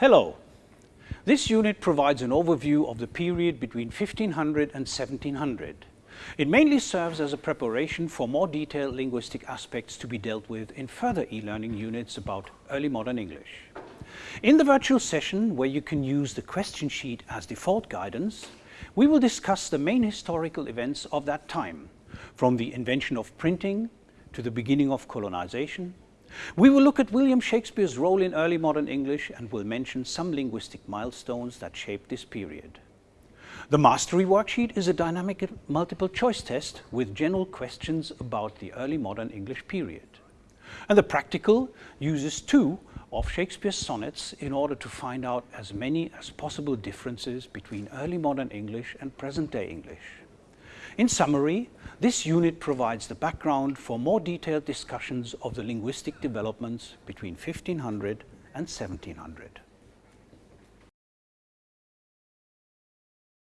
Hello. This unit provides an overview of the period between 1500 and 1700. It mainly serves as a preparation for more detailed linguistic aspects to be dealt with in further e-learning units about early modern English. In the virtual session, where you can use the question sheet as default guidance, we will discuss the main historical events of that time, from the invention of printing to the beginning of colonization. We will look at William Shakespeare's role in early modern English and will mention some linguistic milestones that shaped this period. The mastery worksheet is a dynamic multiple choice test with general questions about the early modern English period. And the practical uses two of Shakespeare's sonnets in order to find out as many as possible differences between early modern English and present-day English. In summary, this unit provides the background for more detailed discussions of the linguistic developments between 1500 and 1700.